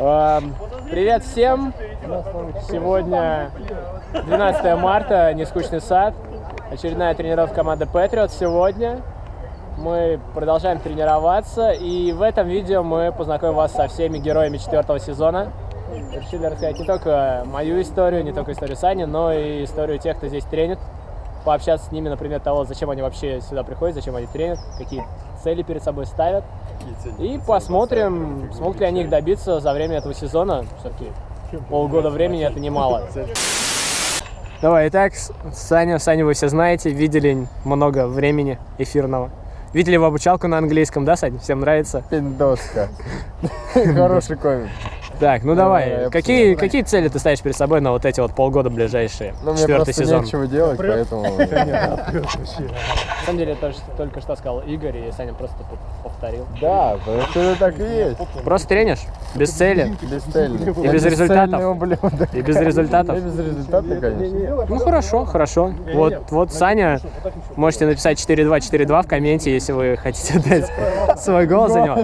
Эм, Привет всем! Сегодня 12 марта, нескучный сад. Очередная тренировка команды Patriot. Сегодня мы продолжаем тренироваться, и в этом видео мы познакомим вас со всеми героями четвертого сезона. Решили рассказать не только мою историю, не только историю Сани, но и историю тех, кто здесь тренит. Пообщаться с ними, например, того, зачем они вообще сюда приходят, зачем они тренят, какие цели перед собой ставят. И посмотрим, смогут ли они их добиться за время этого сезона. Все-таки полгода времени это немало. Давай, итак, Саня, Саню вы все знаете, видели много времени эфирного. Видели его обучалку на английском, да, Сань? Всем нравится? Пиндоска. Хороший комик. Так, ну Да, давай, я какие, какие цели ты ставишь перед собой на вот эти вот полгода ближайшие? Ну, мне четвертый просто сезон. нечего делать, поэтому... На самом деле, это же только что сказал Игорь, и Саня просто тут повторил. Да, что это так и есть. Просто тренишь, без цели Бесцельно. И без результатов? И без результатов. И без результата, конечно. Ну хорошо, хорошо. Вот, вот Саня, можете написать 4-2-4-2 в комменте, если вы хотите дать свой голос за него.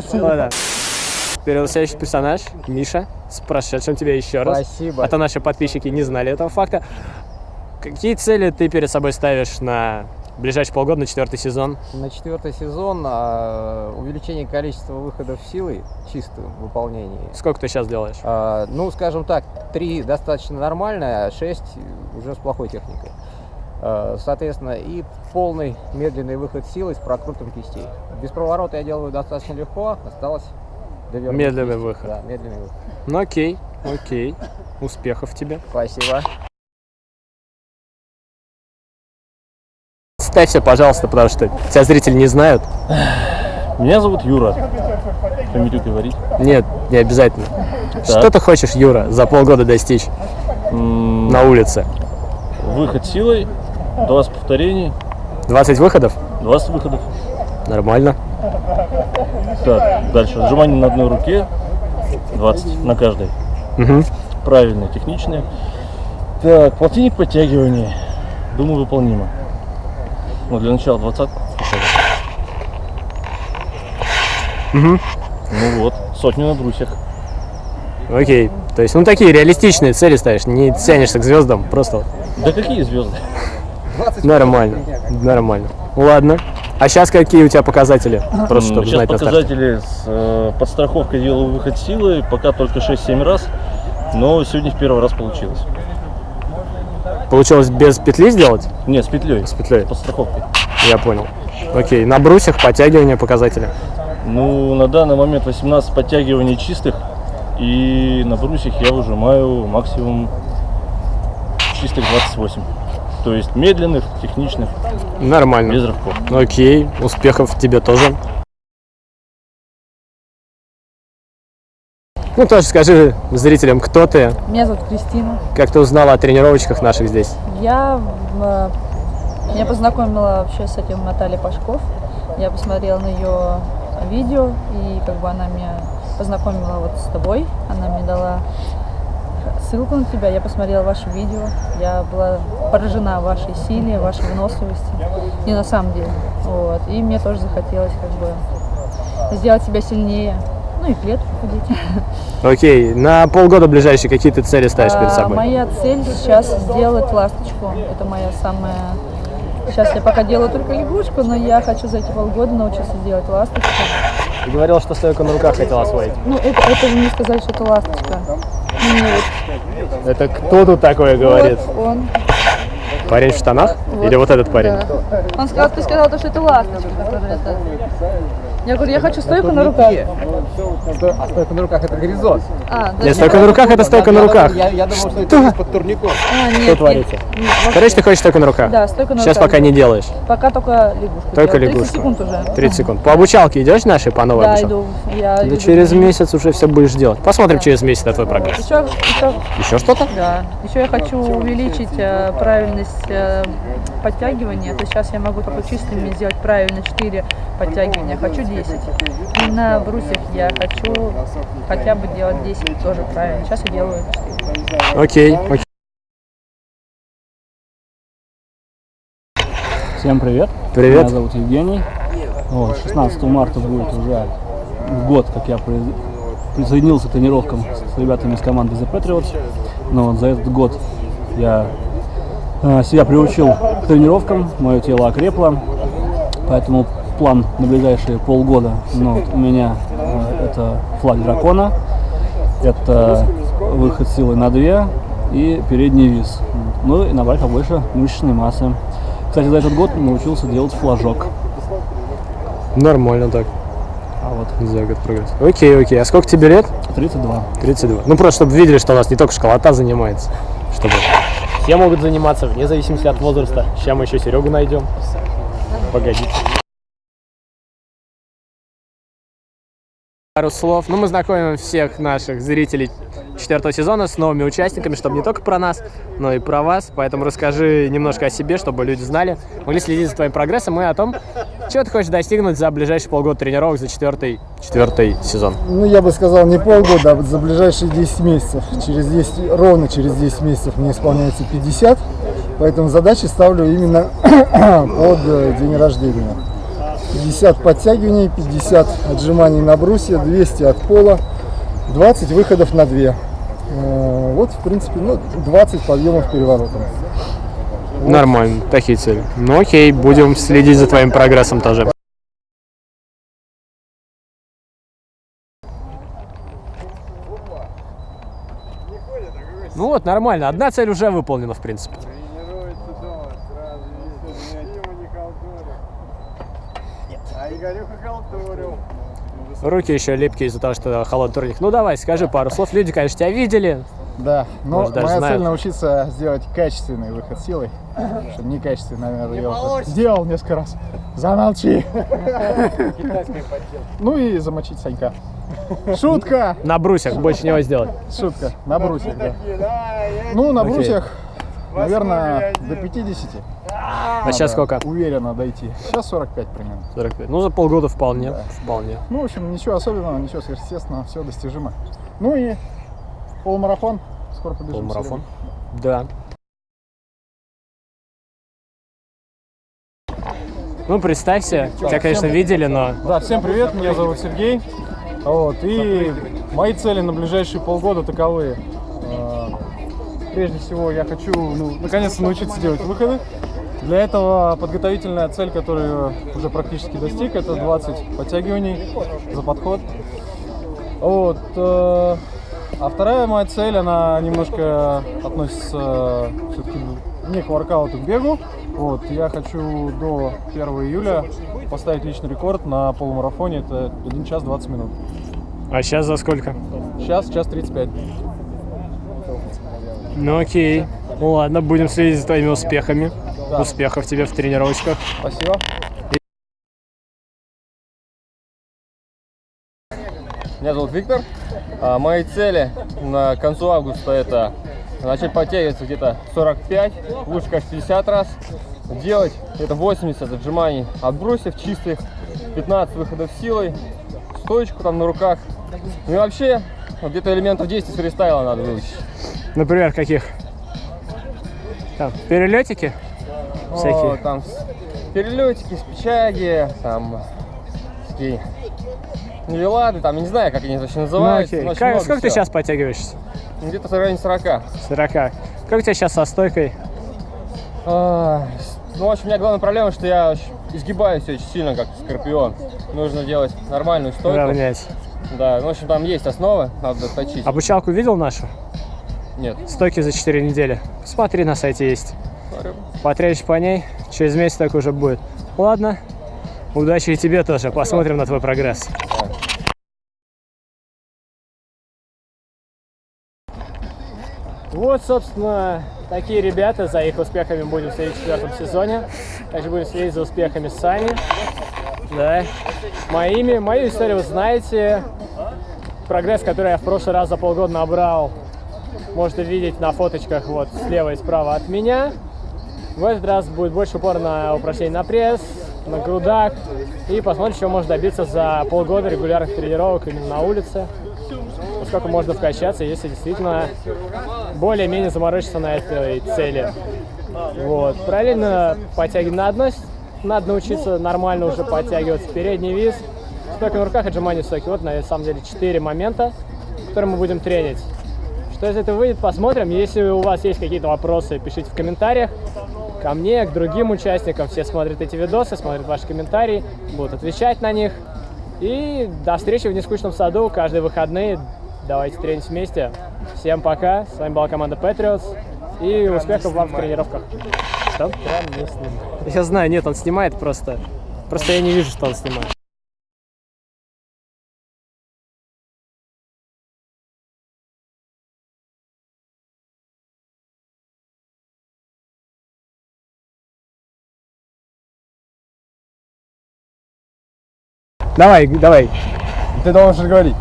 Следующий персонаж, Миша, с прошедшим тебя еще раз. Спасибо. А то наши подписчики не знали этого факта. Какие цели ты перед собой ставишь на ближайшие полгода, на четвертый сезон? На четвертый сезон а, увеличение количества выходов силы, чистого выполнения. Сколько ты сейчас делаешь? А, ну, скажем так, три достаточно нормально, а шесть уже с плохой техникой. А, соответственно, и полный медленный выход силы с прокрутом кистей. Без проворота я делаю достаточно легко, осталось довернуть Медленный кисти. выход. Да, медленный выход. Ну окей, окей. Успехов тебе. Спасибо. Ставься, пожалуйста, потому что тебя зрители не знают. Меня зовут Юра. Фамилию говорить. Нет, не обязательно. Что ты хочешь, Юра, за полгода достичь М, на улице? Выход силой, 20 повторений, 20 выходов? 20 выходов. Нормально. Так, дальше. Отжимания на одной руке, 20 на каждой. Мгм. Правильные, техничные. Так, полтинник подтягивания. Думаю, выполнимо. Ну, для начала 20. Мгм. Ну вот, сотню на брусьях. Окей. То есть, ну такие реалистичные цели ставишь, не тянешься к звездам, просто Да какие звезды? нормально. Нормально. Ладно. А сейчас какие у тебя показатели? Просто чтобы Сейчас знать показатели с э, подстраховкой делаю выход силы, пока только 6-7 раз, но сегодня в первый раз получилось. Получилось без петли сделать? Не, с петлей, С петлей. подстраховкой. Я понял. Окей. На брусьях подтягивания показатели. Ну, на данный момент 18 подтягиваний чистых, и на брусьях я выжимаю максимум чистых 28. То есть медленных, техничных, Нормально. без рывков. Окей. Успехов тебе тоже. Ну, тоже скажи зрителям, кто ты, Меня зовут Кристина. как ты узнала о тренировочках наших здесь. Я э, меня познакомила вообще с этим Натальей Пашков. Я посмотрела на ее видео, и как бы она меня познакомила вот с тобой. Она мне дала ссылку на тебя. Я посмотрела ваше видео. Я была поражена вашей силе, вашей выносливости. Не на самом деле. Вот. И мне тоже захотелось как бы сделать себя сильнее. Ну и в клетку ходить. Окей. На полгода ближайшие какие ты цели ставишь перед А, собой? Моя цель сейчас сделать ласточку. Это моя самая... Сейчас я пока делаю только лягушку, но я хочу за эти полгода научиться делать ласточку. Ты говорил, что стойку на руках хотела освоить. Ну, это, это не сказать, что это ласточка. Вот, Это кто тут такое говорит? вот он. Парень в штанах? Вот. Или вот этот парень? Да. Он сказал, ты сказал, то, что это ласточка. которая это. Я говорю, я хочу стойку на руках. А стойка на руках это горизонт. А, да, Нет, стойка на руках это стойка на руках. Я, я думал, что это из-под турников. А, нет, Что нет, творится? нет. Короче, ты хочешь стойку на руках? Да, стойка на Сейчас руках. пока не делаешь. Пока только лягушку. Только делаю. 30 лягушку. секунд уже. 30 секунд. По обучалке идешь нашей по новой Да, иду. Я Да через месяц уже все будешь делать. Посмотрим через месяц на твой прогресс. Еще, еще Еще что-то? Да. Еще я хочу увеличить э, правильность э, подтягивания. То сейчас я могу только чистыми сделать правильно 4 подтягивания. Хочу 10. И на брусьях я хочу хотя бы делать 10 тоже правильно. Сейчас я делаю 4. Окей, окей. Всем привет. Привет. Меня зовут Евгений. Вот, 16 марта будет уже год, как я при- присоединился к тренировкам с ребятами из команды The Patriots. Но вот за этот год я э, себя приучил к тренировкам, мое тело окрепло, поэтому план на ближайшие полгода ну, вот у меня э, это флаг дракона, это выход силы на две и передний вис. Ну и набрать побольше мышечной массы. Кстати, за этот год научился делать флажок. Нормально так. А вот За год прогресс. Окей, окей. А сколько тебе лет? 32. 32. Ну просто, чтобы видели, что у нас не только школота занимается. Чтобы все могут заниматься вне зависимости от возраста. Сейчас мы еще Серегу найдем. Погодите. Пару слов. Ну, мы знакомим всех наших зрителей четвертого сезона с новыми участниками, чтобы не только про нас, но и про вас. Поэтому расскажи немножко о себе, чтобы люди знали, могли следить за твоим прогрессом и о том, чего ты хочешь достигнуть за ближайшие полгода тренировок за четвертый, четвертый сезон. Ну, я бы сказал, не полгода, а за ближайшие 10 месяцев. Через 10, ровно через 10 месяцев мне исполняется 50, поэтому задачи ставлю именно под э, день рождения. 50 подтягиваний, 50 отжиманий на брусья, 200 от пола, 20 выходов на 2. Э, Вот, в принципе, ну, 20 подъемов переворотом. Нормально, такие цели. Ну окей, будем следить за твоим прогрессом тоже. Ну вот, нормально. Одна цель уже выполнена, в принципе. Руки еще липкие из-за того, что холодный турник. Ну давай, скажи пару слов. Люди, конечно, тебя видели. Да, но Может, моя знают. цель научиться сделать качественный выход силой. Чтобы некачественный, наверное, я уже сделал несколько раз. Замолчи. Ну и замочить Санька. Шутка! На брусьях больше него сделать. Шутка. На брусьях, да. Ну, на брусьях, наверное, до 50. А сейчас сколько? Уверенно дойти. Сейчас 45 примерно. 45. Ну, за полгода вполне. Вполне. Ну, в общем, ничего особенного, ничего сверхъестественного, все достижимо. Ну и полумарафон. Скоро побежим. Полумарафон. Да. Ну, представься, тебя, конечно, видели, но Да, всем привет, меня зовут Сергей. Вот, и мои цели на ближайшие полгода таковы. Э, Прежде всего, я хочу ну, наконец-то научиться делать выходы. Для этого подготовительная цель, которую уже практически достиг, это 20 подтягиваний за подход. Вот, э, а вторая моя цель, она немножко относится все-таки не к воркауту, к бегу. Вот, я хочу до 1 июля поставить личный рекорд на полумарафоне, это 1 час 20 минут. А сейчас за сколько? Сейчас, час 35. Ну окей. Ну ладно, будем следить за твоими успехами. Да. Успехов тебе в тренировочках. Спасибо. Меня зовут Виктор. А, Мои цели на концу августа это начать подтягиваться где-то 45, лучше, конечно, 50 раз. Делать это 80 отжиманий от брусьев чистых, 15 выходов силой, стоечку там на руках. Ну и вообще, где-то элементов 10 из фристайла надо выучить. Например, каких? Там, перелетики? О, Всякие. там с- перелетики, спичаги, там такие невелады, там, я не знаю, как они вообще Ну называются. окей. очень Как- сколько ты всего. сейчас подтягиваешься? Где-то в районе 40. 40. Как у тебя сейчас со стойкой? А, Ну, в общем, у меня главная проблема, что я изгибаюсь очень сильно, как скорпион. Нужно делать нормальную стойку. Равнять. Да, ну, в общем, там есть основа, надо точить. Обучалку видел нашу? Нет. Стойки за 4 недели. Смотри, на сайте есть. Потречь по ней, через месяц так уже будет. Ладно. Удачи и тебе тоже. Посмотрим на твой прогресс. Вот, собственно, такие ребята. За их успехами будем следить в четвертом сезоне. Также будем следить за успехами Сани. Да. Моими. Мою историю вы знаете. Прогресс, который я в прошлый раз за полгода набрал, можете видеть на фоточках вот слева и справа от меня. В этот раз будет больше упор на упражнения на пресс, на грудак. И посмотрим, чего можно добиться за полгода регулярных тренировок именно на улице. Насколько можно вкачаться, если действительно более-менее заморочиться на этой цели. Вот. Параллельно подтягиваем на одной надо научиться нормально уже подтягиваться. Передний вис, стойка на руках, отжимание стойки. Вот, на самом деле, четыре момента, которые мы будем тренить. Что из этого выйдет, посмотрим. Если у вас есть какие-то вопросы, пишите в комментариях. Ко мне, к другим участникам. Все смотрят эти видосы, смотрят ваши комментарии, будут отвечать на них. И до встречи в нескучном саду каждые выходные. Давайте тренить вместе. Всем пока. С вами была команда Patriots. И успехов вам в тренировках. Что? Я знаю, нет, он снимает просто. Просто я не вижу, что он снимает. Давай, давай. Ты должен говорить.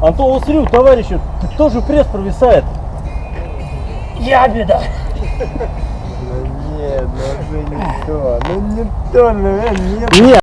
Антон, вот смотри, товарища тоже пресс провисает. Ябеда! Нет, ну уже не то. Ну не то, наверное, нет. Нет,